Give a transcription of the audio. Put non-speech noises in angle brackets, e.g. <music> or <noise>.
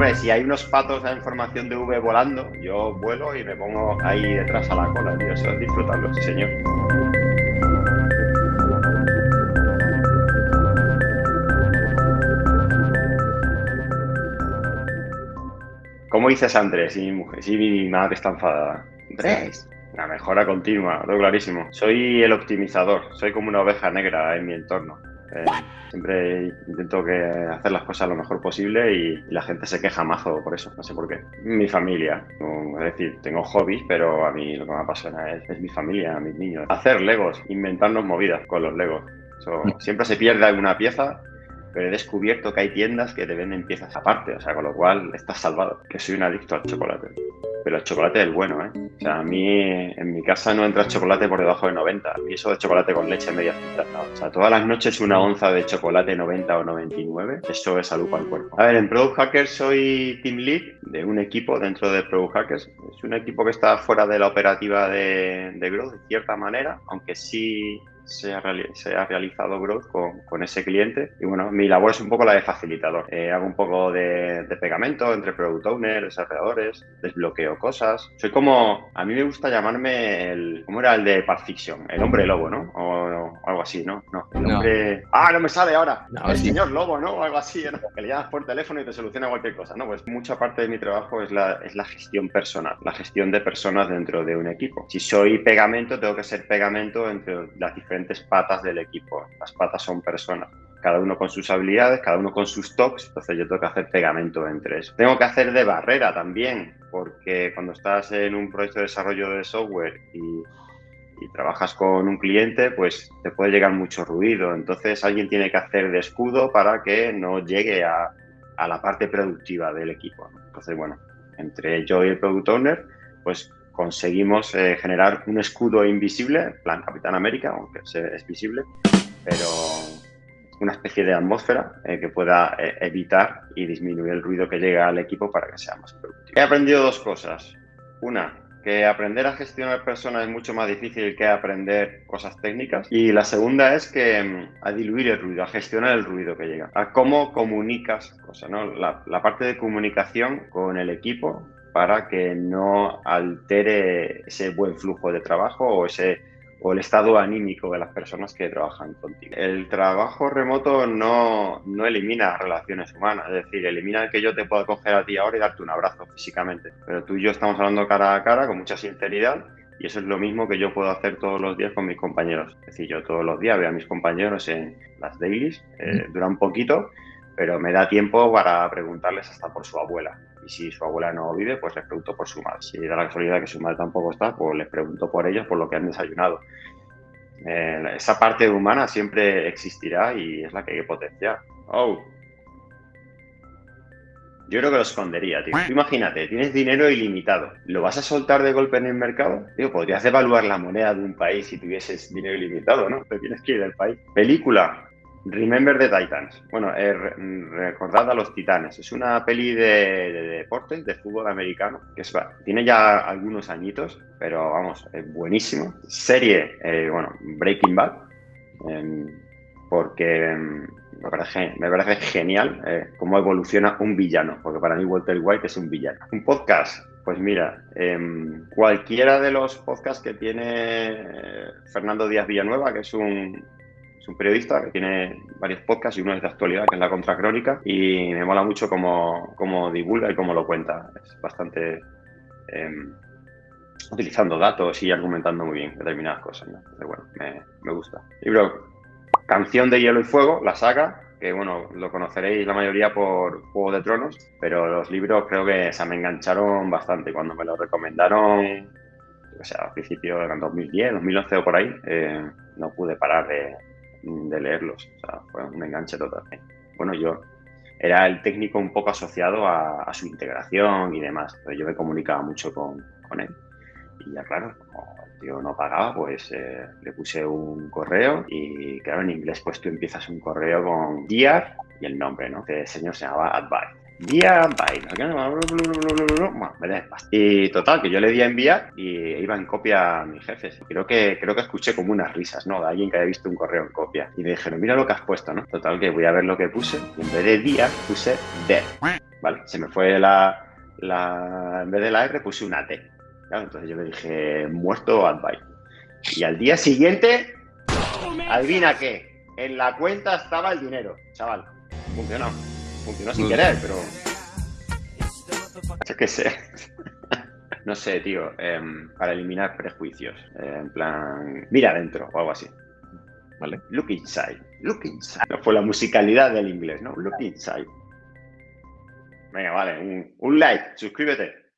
Hombre, si hay unos patos en formación de V volando, yo vuelo y me pongo ahí detrás a la cola, tío. Eso es disfrutarlo, sí, señor. ¿Cómo dices Andrés? Si mi, mujer, si mi madre está enfadada. Andrés, la mejora continua, todo clarísimo. Soy el optimizador, soy como una oveja negra en mi entorno. Eh, siempre intento que hacer las cosas lo mejor posible y la gente se queja mazo por eso, no sé por qué. Mi familia, es decir, tengo hobbies, pero a mí lo que me apasiona es, es mi familia, mis niños. Hacer legos, inventarnos movidas con los legos. Eso, siempre se pierde alguna pieza pero he descubierto que hay tiendas que te venden piezas aparte, o sea, con lo cual estás salvado. Que soy un adicto al chocolate. Pero el chocolate es bueno, ¿eh? O sea, a mí en mi casa no entra chocolate por debajo de 90. Y eso de chocolate con leche media cinta, O sea, todas las noches una onza de chocolate 90 o 99, eso es salud para el cuerpo. A ver, en Product Hackers soy team lead de un equipo dentro de Product Hackers. Es un equipo que está fuera de la operativa de, de Growth, de cierta manera, aunque sí se ha, realizado growth con, con, ese cliente. Y bueno, mi labor es un poco la de facilitador. Eh, hago un poco de, pegamento entre product owners, desarrolladores, desbloqueo cosas. Soy como, a mí me gusta llamarme el, ¿cómo era el de Pulp Fiction? El hombre lobo, ¿no? Algo así, ¿no? No, el hombre... No. Ah, no me sale ahora. No, el sí. señor lobo, ¿no? O algo así, ¿no? Que le llamas por teléfono y te soluciona cualquier cosa, ¿no? Pues mucha parte de mi trabajo es la, es la gestión personal, la gestión de personas dentro de un equipo. Si soy pegamento, tengo que ser pegamento entre las diferentes patas del equipo. Las patas son personas, cada uno con sus habilidades, cada uno con sus toques, entonces yo tengo que hacer pegamento entre eso. Tengo que hacer de barrera también, porque cuando estás en un proyecto de desarrollo de software y, y trabajas con un cliente, pues te puede llegar mucho ruido. Entonces alguien tiene que hacer de escudo para que no llegue a, a la parte productiva del equipo. Entonces, bueno, entre yo y el product owner, pues conseguimos eh, generar un escudo invisible, plan Capitán América, aunque es visible, pero una especie de atmósfera eh, que pueda eh, evitar y disminuir el ruido que llega al equipo para que sea más productivo. He aprendido dos cosas. Una, que aprender a gestionar personas es mucho más difícil que aprender cosas técnicas. Y la segunda es que mm, a diluir el ruido, a gestionar el ruido que llega, a cómo comunicas cosas, ¿no? La, la parte de comunicación con el equipo para que no altere ese buen flujo de trabajo o ese o el estado anímico de las personas que trabajan contigo. El trabajo remoto no, no elimina relaciones humanas, es decir, elimina el que yo te pueda coger a ti ahora y darte un abrazo físicamente, pero tú y yo estamos hablando cara a cara con mucha sinceridad y eso es lo mismo que yo puedo hacer todos los días con mis compañeros. Es decir, yo todos los días veo a mis compañeros en las dailies, eh, dura un poquito, pero me da tiempo para preguntarles hasta por su abuela. Y si su abuela no vive, pues les pregunto por su madre. Si da la casualidad que su madre tampoco está, pues les pregunto por ellos, por lo que han desayunado. Eh, esa parte humana siempre existirá y es la que hay que potenciar. Oh. Yo creo que lo escondería, tío. Tú imagínate, tienes dinero ilimitado. ¿Lo vas a soltar de golpe en el mercado? Tío, podrías devaluar la moneda de un país si tuvieses dinero ilimitado, ¿no? Te tienes que ir del país. Película. Remember the Titans. Bueno, eh, recordad a los Titanes. Es una peli de, de deportes, de fútbol americano, que es, tiene ya algunos añitos, pero vamos, es buenísimo. Serie, eh, bueno, Breaking Bad, eh, porque me parece, me parece genial eh, cómo evoluciona un villano, porque para mí Walter White es un villano. Un podcast, pues mira, em, cualquiera de los podcasts que tiene eh, Fernando Díaz Villanueva, que es un es un periodista que tiene varios podcasts y uno es de actualidad, que es La Contracrónica, y me mola mucho cómo, cómo divulga y cómo lo cuenta. Es bastante... Eh, utilizando datos y argumentando muy bien determinadas cosas. ¿no? Pero bueno, me, me, gusta. Libro Canción de Hielo y Fuego, la saga, que bueno, lo conoceréis la mayoría por Juego de Tronos, pero los libros creo que se me engancharon bastante. Cuando me lo recomendaron, o sea, al principio eran 2010, 2011 o por ahí, eh, no pude parar de, de leerlos. O sea, fue un enganche total. Bueno, yo era el técnico un poco asociado a, su integración y demás. Pero yo me comunicaba mucho con, con, él. Y ya claro, como el tío no pagaba, pues eh, le puse un correo y claro, en inglés pues tú empiezas un correo con Dear y el nombre, ¿no? Que el señor se llamaba Advice. Vía by. Y total, que yo le di a enviar y iba en copia a mis jefes. Creo que, creo que escuché como unas risas, ¿no? De alguien que había visto un correo en copia. Y me dijeron, mira lo que has puesto, ¿no? Total, que voy a ver lo que puse. Y en vez de día, puse dead. Vale, se me fue la, la. En vez de la R, puse una T. Entonces yo le dije, muerto advice. Y al día siguiente, adivina qué, en la cuenta estaba el dinero, chaval. Funcionó. Funcionó sin querer, pero... Yo qué sé. <laughs> no sé, tío, em, para eliminar prejuicios. Eh, en plan, mira adentro o algo así. ¿Vale? Look inside. Look inside. No fue la musicalidad del inglés, ¿no? Look inside. Venga, vale. un like. Suscríbete.